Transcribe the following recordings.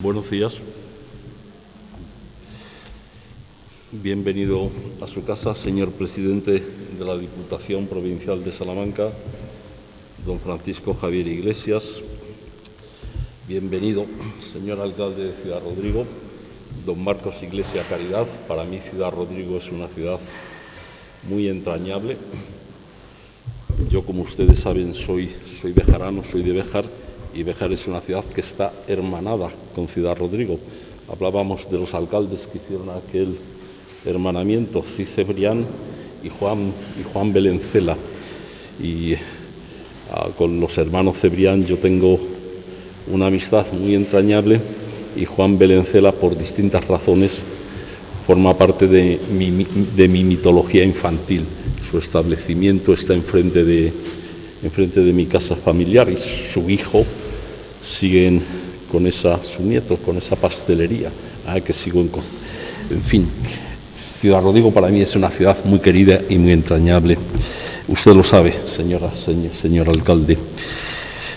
Buenos días. Bienvenido a su casa, señor presidente de la Diputación Provincial de Salamanca, don Francisco Javier Iglesias. Bienvenido, señor alcalde de Ciudad Rodrigo, don Marcos Iglesia Caridad. Para mí Ciudad Rodrigo es una ciudad muy entrañable. Yo, como ustedes saben, soy, soy bejarano, soy de Bejar y Béjar es una ciudad que está hermanada con Ciudad Rodrigo. Hablábamos de los alcaldes que hicieron aquel hermanamiento, Cicebrián y Juan, y Juan Belencela. Y ah, con los hermanos Cebrián yo tengo una amistad muy entrañable y Juan Belencela, por distintas razones, forma parte de mi, de mi mitología infantil. Su establecimiento está enfrente de, enfrente de mi casa familiar y su hijo siguen con esa, su nieto, con esa pastelería, ah, que sigo en, en fin. Ciudad Rodrigo para mí es una ciudad muy querida y muy entrañable. Usted lo sabe, señora, señor, señor alcalde.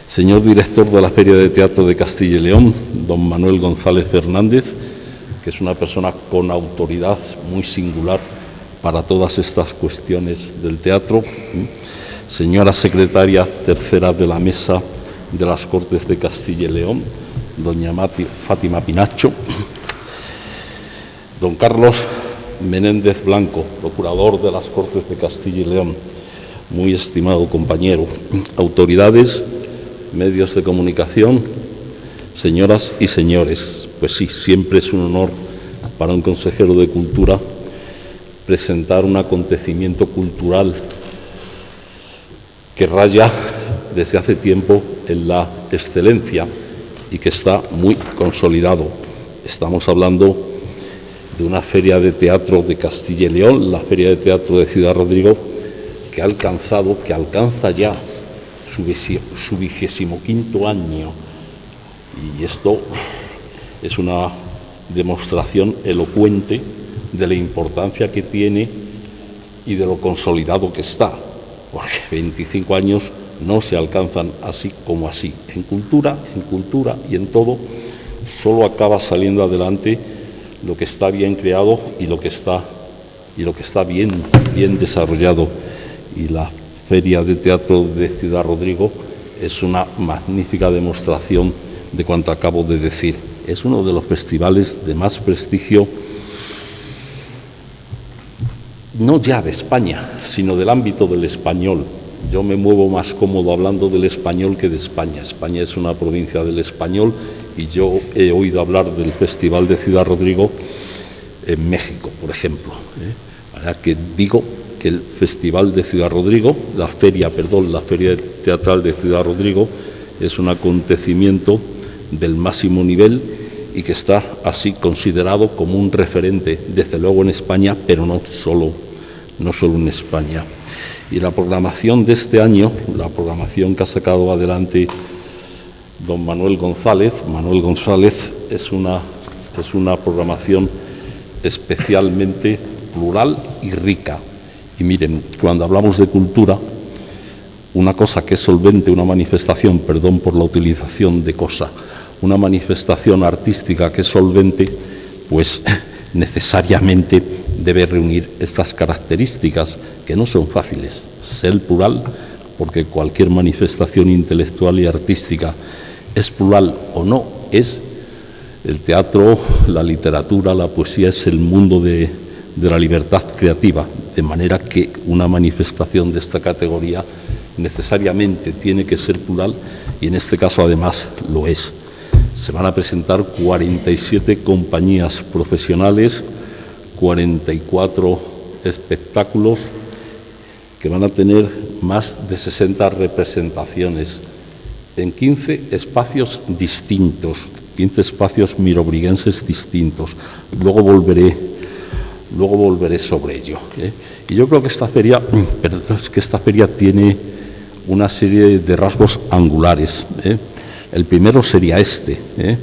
Señor director de la Feria de Teatro de Castilla y León, don Manuel González Fernández, que es una persona con autoridad muy singular para todas estas cuestiones del teatro. Señora secretaria tercera de la mesa de las Cortes de Castilla y León, doña Fátima Pinacho, don Carlos Menéndez Blanco, procurador de las Cortes de Castilla y León, muy estimado compañero, autoridades, medios de comunicación, señoras y señores, pues sí, siempre es un honor para un consejero de Cultura presentar un acontecimiento cultural que raya desde hace tiempo en la excelencia y que está muy consolidado. Estamos hablando de una feria de teatro de Castilla y León, la feria de teatro de Ciudad Rodrigo, que ha alcanzado, que alcanza ya su, vigésimo quinto año. Y esto es una demostración elocuente de la importancia que tiene y de lo consolidado que está, porque 25 años no se alcanzan así como así. En cultura, en cultura y en todo, solo acaba saliendo adelante lo que está bien creado y lo que está, y lo que está bien, bien desarrollado. Y la Feria de Teatro de Ciudad Rodrigo es una magnífica demostración de cuanto acabo de decir. Es uno de los festivales de más prestigio, no ya de España, sino del ámbito del español, yo me muevo más cómodo hablando del español que de España. España es una provincia del español y yo he oído hablar del Festival de Ciudad Rodrigo en México, por ejemplo. ¿eh? que digo que el Festival de Ciudad Rodrigo, la feria, perdón, la feria teatral de Ciudad Rodrigo es un acontecimiento del máximo nivel y que está así considerado como un referente, desde luego en España, pero no solo, no solo en España. Y la programación de este año, la programación que ha sacado adelante don Manuel González, Manuel González es una, es una programación especialmente plural y rica. Y miren, cuando hablamos de cultura, una cosa que es solvente, una manifestación, perdón por la utilización de cosa, una manifestación artística que es solvente, pues necesariamente debe reunir estas características que no son fáciles. Ser plural, porque cualquier manifestación intelectual y artística es plural o no, es el teatro, la literatura, la poesía, es el mundo de, de la libertad creativa, de manera que una manifestación de esta categoría necesariamente tiene que ser plural y en este caso además lo es. Se van a presentar 47 compañías profesionales, 44 espectáculos que van a tener más de 60 representaciones en 15 espacios distintos, 15 espacios mirobriguenses distintos. Luego volveré, luego volveré sobre ello. ¿eh? Y yo creo que esta feria, que esta feria tiene una serie de rasgos angulares. ¿eh? El primero sería este, ¿eh?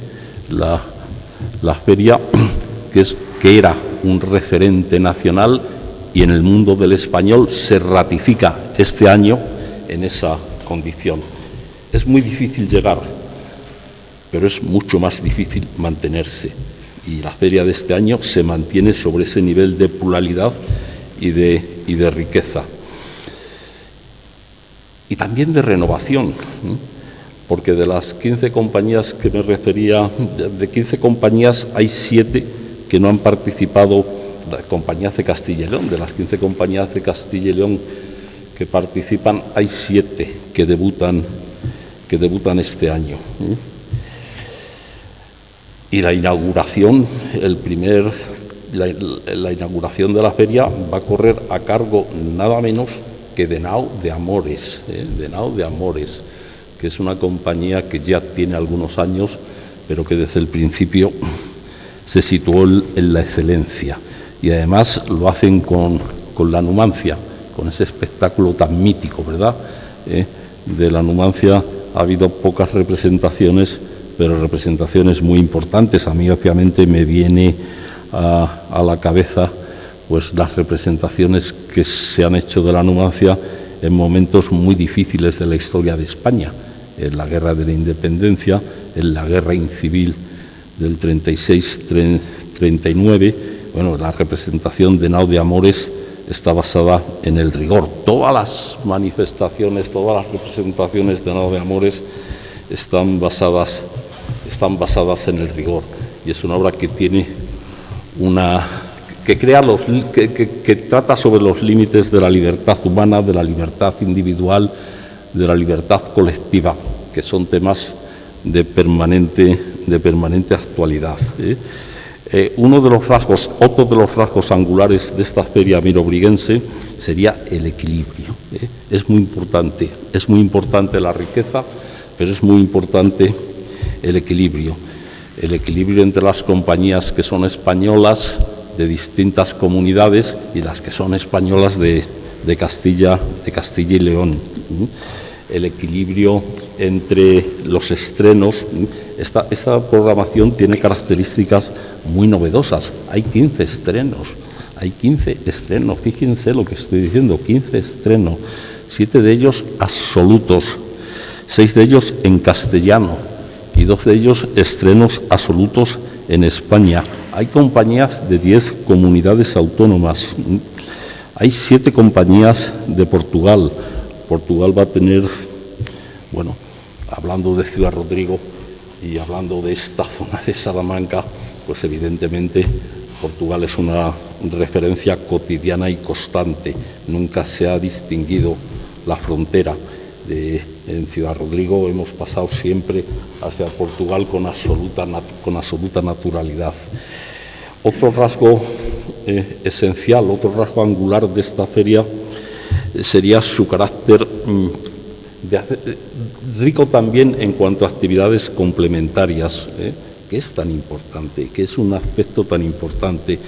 la, la feria que, es, que era un referente nacional y en el mundo del español se ratifica este año en esa condición. Es muy difícil llegar pero es mucho más difícil mantenerse. Y la feria de este año se mantiene sobre ese nivel de pluralidad y de, y de riqueza. Y también de renovación, porque de las 15 compañías que me refería, de 15 compañías hay 7 que no han participado, compañías de Castilla y León, de las 15 compañías de Castilla y León que participan, hay 7 que debutan, que debutan este año. Y la inauguración, el primer, la, inauguración de la feria va a correr a cargo nada menos que de Nao de Amores, ¿eh? de Nao de Amores, que es una compañía que ya tiene algunos años, pero que desde el principio se situó en la excelencia. Y además lo hacen con, la Numancia, con ese espectáculo tan mítico, ¿verdad? ¿Eh? De la Numancia ha habido pocas representaciones pero representaciones muy importantes. A mí obviamente me viene a, la cabeza pues las representaciones que se han hecho de la Numancia en momentos muy difíciles de la historia de España, en la guerra de la independencia, en la guerra incivil del 36-39. Bueno, la representación de Nau de Amores está basada en el rigor. Todas las manifestaciones, todas las representaciones de Nau de Amores están basadas están basadas en el rigor y es una obra que tiene una que crea los que, trata sobre los límites de la libertad humana, de la libertad individual, de la libertad colectiva, que son temas de permanente, de permanente actualidad. ¿eh? Eh, uno de los rasgos, otro de los rasgos angulares de esta feria mirobriguense sería el equilibrio. ¿eh? Es muy importante, es muy importante la riqueza, pero es muy importante el equilibrio, el equilibrio entre las compañías que son españolas de distintas comunidades y las que son españolas de, Castilla, de Castilla y León. El equilibrio entre los estrenos. Esta, programación tiene características muy novedosas. Hay 15 estrenos, hay 15 estrenos. Fíjense lo que estoy diciendo, 15 estrenos. Siete de ellos absolutos, seis de ellos en castellano, y dos de ellos estrenos absolutos en España. Hay compañías de 10 comunidades autónomas. Hay siete compañías de Portugal. Portugal va a tener, bueno, hablando de Ciudad Rodrigo y hablando de esta zona de Salamanca, pues evidentemente Portugal es una referencia cotidiana y constante. Nunca se ha distinguido la frontera en Ciudad Rodrigo hemos pasado siempre hacia Portugal con absoluta, con absoluta naturalidad. Otro rasgo eh, esencial, otro rasgo angular de esta feria sería su carácter mm, rico también en cuanto a actividades complementarias, que es tan importante, que es un aspecto tan importante,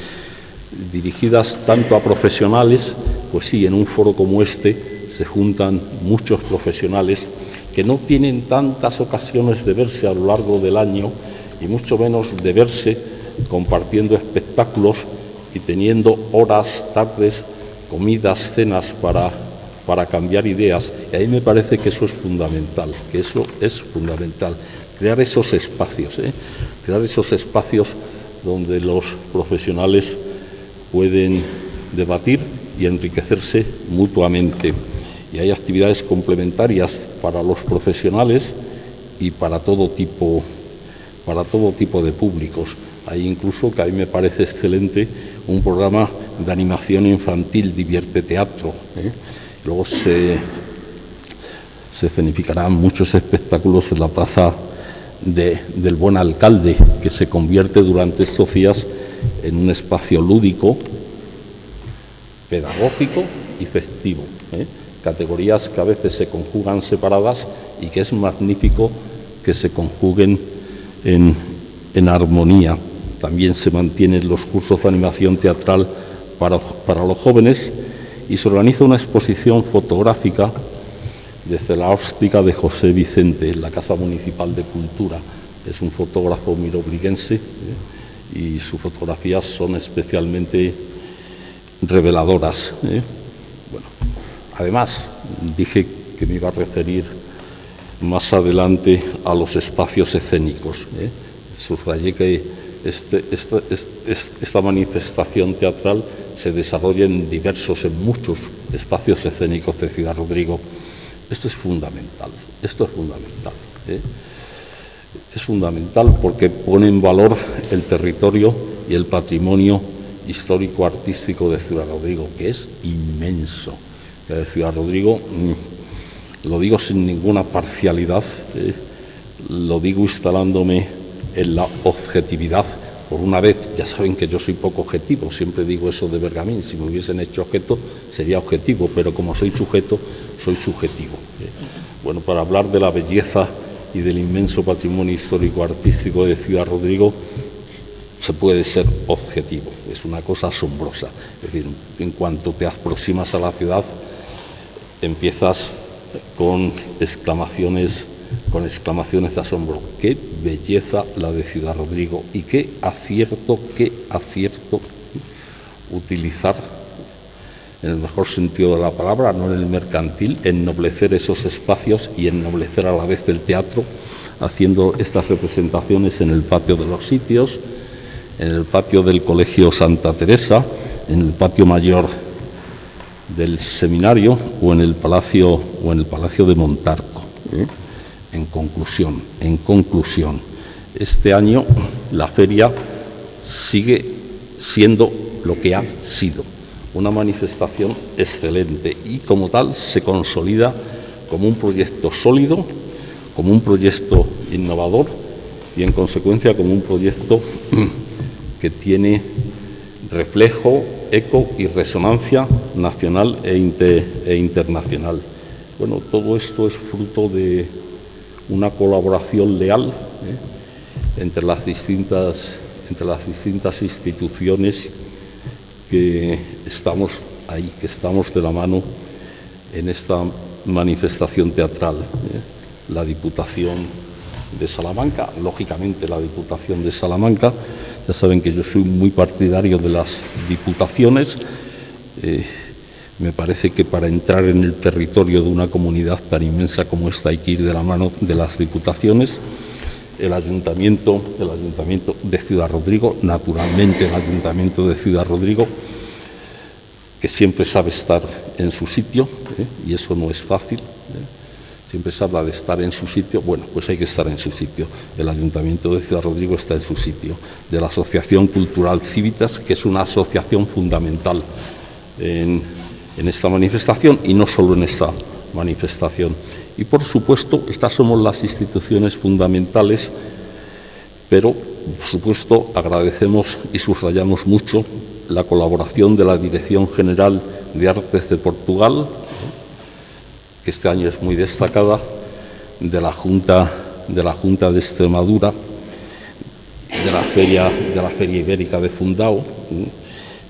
dirigidas tanto a profesionales, pues sí, en un foro como este, se juntan muchos profesionales que no tienen tantas ocasiones de verse a lo largo del año y mucho menos de verse compartiendo espectáculos y teniendo horas, tardes, comidas, cenas para, para cambiar ideas. Y ahí me parece que eso es fundamental, que eso es fundamental. Crear esos espacios, ¿eh? crear esos espacios donde los profesionales pueden debatir y enriquecerse mutuamente y hay actividades complementarias para los profesionales y para todo tipo, para todo tipo de públicos. Hay incluso, que a mí me parece excelente, un programa de animación infantil, Divierte Teatro. ¿eh? Luego se, se muchos espectáculos en la plaza del Buen Alcalde, que se convierte durante estos días en un espacio lúdico, pedagógico y festivo. ¿eh? categorías que a veces se conjugan separadas y que es magnífico que se conjuguen en, armonía. También se mantienen los cursos de animación teatral para, para los jóvenes y se organiza una exposición fotográfica desde la óptica de José Vicente en la Casa Municipal de Cultura. Es un fotógrafo mirobriguense ¿eh? y sus fotografías son especialmente reveladoras. ¿eh? Además, dije que me iba a referir más adelante a los espacios escénicos. ¿eh? Subrayé este, esta, manifestación teatral se desarrolla en diversos, en muchos espacios escénicos de Ciudad Rodrigo. Esto es fundamental, esto es fundamental. ¿eh? Es fundamental porque pone en valor el territorio y el patrimonio histórico-artístico de Ciudad Rodrigo, que es inmenso. De Ciudad Rodrigo, mm, lo digo sin ninguna parcialidad, ¿eh? lo digo instalándome en la objetividad. Por una vez, ya saben que yo soy poco objetivo, siempre digo eso de Bergamín, si me hubiesen hecho objeto sería objetivo, pero como soy sujeto, soy subjetivo. ¿eh? Bueno, para hablar de la belleza y del inmenso patrimonio histórico-artístico de Ciudad Rodrigo, se puede ser objetivo, es una cosa asombrosa. Es decir, en cuanto te aproximas a la ciudad, empiezas con exclamaciones, con exclamaciones de asombro. Qué belleza la de Ciudad Rodrigo y qué acierto, qué acierto utilizar en el mejor sentido de la palabra, no en el mercantil, ennoblecer esos espacios y ennoblecer a la vez el teatro, haciendo estas representaciones en el patio de los sitios, en el patio del Colegio Santa Teresa, en el patio mayor del seminario o en el Palacio, o en el palacio de Montarco. ¿eh? En conclusión, en conclusión, este año la feria sigue siendo lo que ha sido, una manifestación excelente y como tal se consolida como un proyecto sólido, como un proyecto innovador y en consecuencia como un proyecto que tiene reflejo, eco y resonancia nacional e, e, internacional. Bueno, todo esto es fruto de una colaboración leal ¿eh? entre, las distintas, entre las distintas instituciones que estamos ahí, que estamos de la mano en esta manifestación teatral. ¿eh? La Diputación de Salamanca, lógicamente la Diputación de Salamanca, ya saben que yo soy muy partidario de las diputaciones. Eh, me parece que para entrar en el territorio de una comunidad tan inmensa como esta hay que ir de la mano de las diputaciones. El ayuntamiento, el ayuntamiento de Ciudad Rodrigo, naturalmente el ayuntamiento de Ciudad Rodrigo, que siempre sabe estar en su sitio, ¿eh? y eso no es fácil. ¿eh? Siempre se habla de estar en su sitio, bueno, pues hay que estar en su sitio. El Ayuntamiento de Ciudad Rodrigo está en su sitio. De la Asociación Cultural Civitas, que es una asociación fundamental en, esta manifestación y no solo en esta manifestación. Y por supuesto, estas somos las instituciones fundamentales, pero por supuesto agradecemos y subrayamos mucho la colaboración de la Dirección General de Artes de Portugal, que este año es muy destacada, de la Junta de, la Junta de Extremadura, de la Feria, de la Feria Ibérica de Fundao.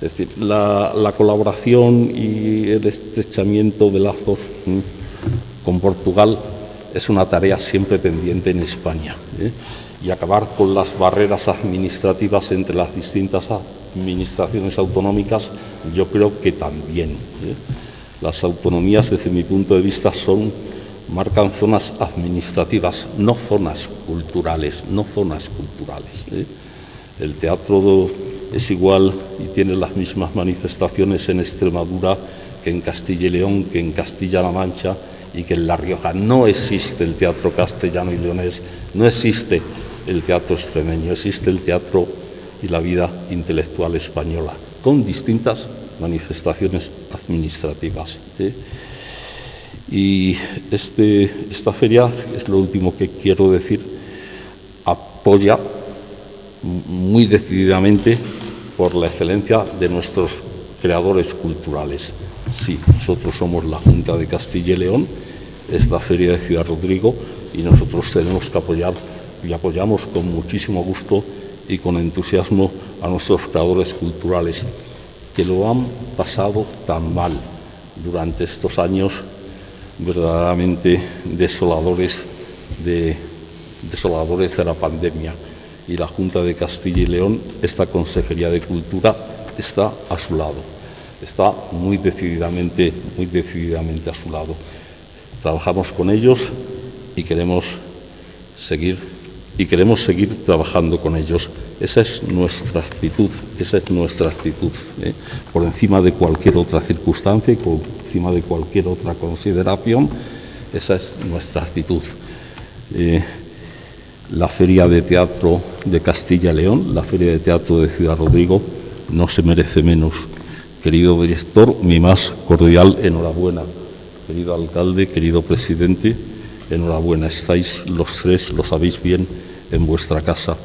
Es decir, la, colaboración y el estrechamiento de lazos con Portugal es una tarea siempre pendiente en España. ¿eh? Y acabar con las barreras administrativas entre las distintas administraciones autonómicas, yo creo que también. ¿eh? Las autonomías, desde mi punto de vista, son, marcan zonas administrativas, no zonas culturales, no zonas culturales. ¿eh? El teatro es igual y tiene las mismas manifestaciones en Extremadura que en Castilla y León, que en Castilla-La Mancha y que en La Rioja. No existe el teatro castellano y leonés, no existe el teatro extremeño, existe el teatro y la vida intelectual española, con distintas manifestaciones administrativas. ¿eh? Y este, esta feria, es lo último que quiero decir, apoya muy decididamente por la excelencia de nuestros creadores culturales. Sí, nosotros somos la Junta de Castilla y León, es la Feria de Ciudad Rodrigo y nosotros tenemos que apoyar y apoyamos con muchísimo gusto y con entusiasmo a nuestros creadores culturales que lo han pasado tan mal durante estos años verdaderamente desoladores de, desoladores de la pandemia. Y la Junta de Castilla y León, esta Consejería de Cultura, está a su lado, está muy decididamente, muy decididamente a su lado. Trabajamos con ellos y queremos seguir y queremos seguir trabajando con ellos. Esa es nuestra actitud, esa es nuestra actitud, ¿eh? por encima de cualquier otra circunstancia y por encima de cualquier otra consideración, esa es nuestra actitud. Eh, la Feria de Teatro de Castilla y León, la Feria de Teatro de Ciudad Rodrigo, no se merece menos. Querido director, mi más cordial enhorabuena. Querido alcalde, querido presidente, enhorabuena. Estáis los tres, lo sabéis bien, en vuestra casa.